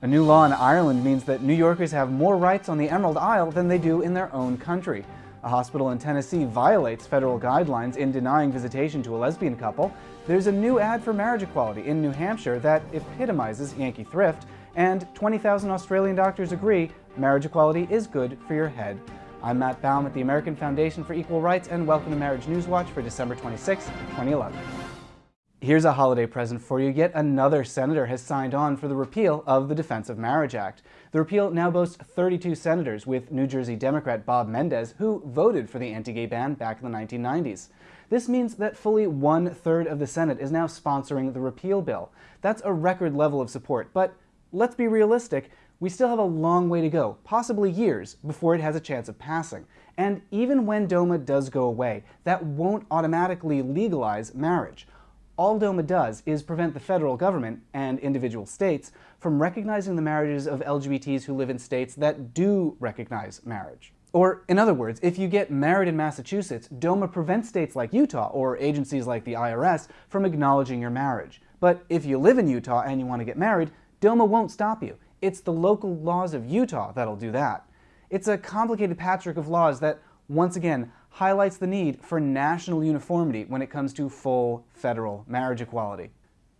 A new law in Ireland means that New Yorkers have more rights on the Emerald Isle than they do in their own country. A hospital in Tennessee violates federal guidelines in denying visitation to a lesbian couple. There's a new ad for marriage equality in New Hampshire that epitomizes Yankee thrift, and 20,000 Australian doctors agree marriage equality is good for your head. I'm Matt Baum at the American Foundation for Equal Rights, and welcome to Marriage News Watch for December 26, 2011. Here's a holiday present for you. Yet another senator has signed on for the repeal of the Defense of Marriage Act. The repeal now boasts 32 senators, with New Jersey Democrat Bob Menendez, who voted for the anti-gay ban back in the 1990s. This means that fully one-third of the Senate is now sponsoring the repeal bill. That's a record level of support, but let's be realistic, we still have a long way to go, possibly years, before it has a chance of passing. And even when DOMA does go away, that won't automatically legalize marriage all DOMA does is prevent the federal government and individual states from recognizing the marriages of LGBTs who live in states that do recognize marriage. Or, in other words, if you get married in Massachusetts, DOMA prevents states like Utah or agencies like the IRS from acknowledging your marriage. But if you live in Utah and you want to get married, DOMA won't stop you. It's the local laws of Utah that'll do that. It's a complicated patchwork of laws that, once again, highlights the need for national uniformity when it comes to full federal marriage equality.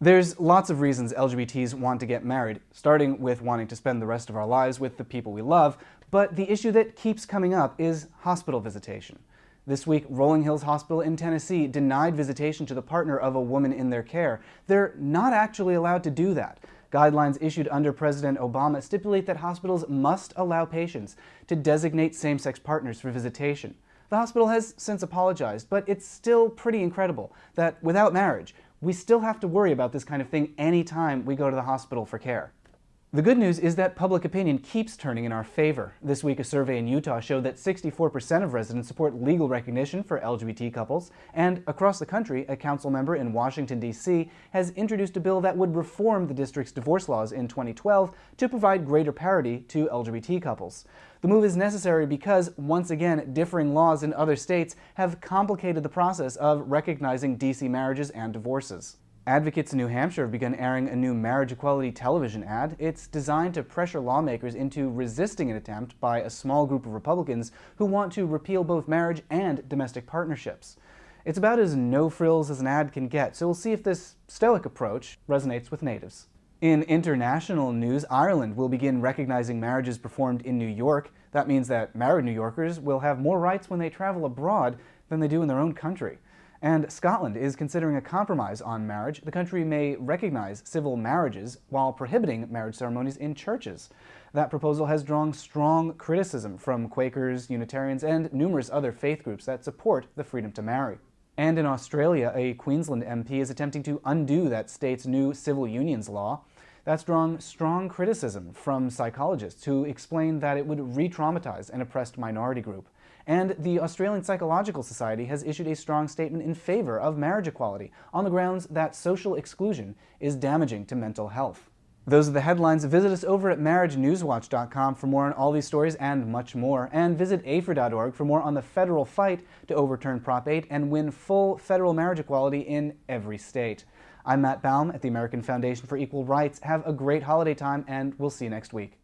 There's lots of reasons LGBTs want to get married, starting with wanting to spend the rest of our lives with the people we love, but the issue that keeps coming up is hospital visitation. This week, Rolling Hills Hospital in Tennessee denied visitation to the partner of a woman in their care. They're not actually allowed to do that. Guidelines issued under President Obama stipulate that hospitals must allow patients to designate same-sex partners for visitation. The hospital has since apologized, but it's still pretty incredible that without marriage, we still have to worry about this kind of thing anytime we go to the hospital for care. The good news is that public opinion keeps turning in our favor. This week, a survey in Utah showed that 64% of residents support legal recognition for LGBT couples, and across the country, a council member in Washington, D.C. has introduced a bill that would reform the district's divorce laws in 2012 to provide greater parity to LGBT couples. The move is necessary because, once again, differing laws in other states have complicated the process of recognizing D.C. marriages and divorces. Advocates in New Hampshire have begun airing a new marriage equality television ad. It's designed to pressure lawmakers into resisting an attempt by a small group of Republicans who want to repeal both marriage and domestic partnerships. It's about as no frills as an ad can get, so we'll see if this stoic approach resonates with natives. In international news, Ireland will begin recognizing marriages performed in New York. That means that married New Yorkers will have more rights when they travel abroad than they do in their own country. And Scotland is considering a compromise on marriage. The country may recognize civil marriages while prohibiting marriage ceremonies in churches. That proposal has drawn strong criticism from Quakers, Unitarians, and numerous other faith groups that support the freedom to marry. And in Australia, a Queensland MP is attempting to undo that state's new civil unions law. That's drawn strong criticism from psychologists who explain that it would re-traumatize an oppressed minority group. And the Australian Psychological Society has issued a strong statement in favor of marriage equality on the grounds that social exclusion is damaging to mental health. Those are the headlines. Visit us over at marriagenewswatch.com for more on all these stories and much more. And visit AFER.org for more on the federal fight to overturn Prop 8 and win full federal marriage equality in every state. I'm Matt Baum at the American Foundation for Equal Rights. Have a great holiday time, and we'll see you next week.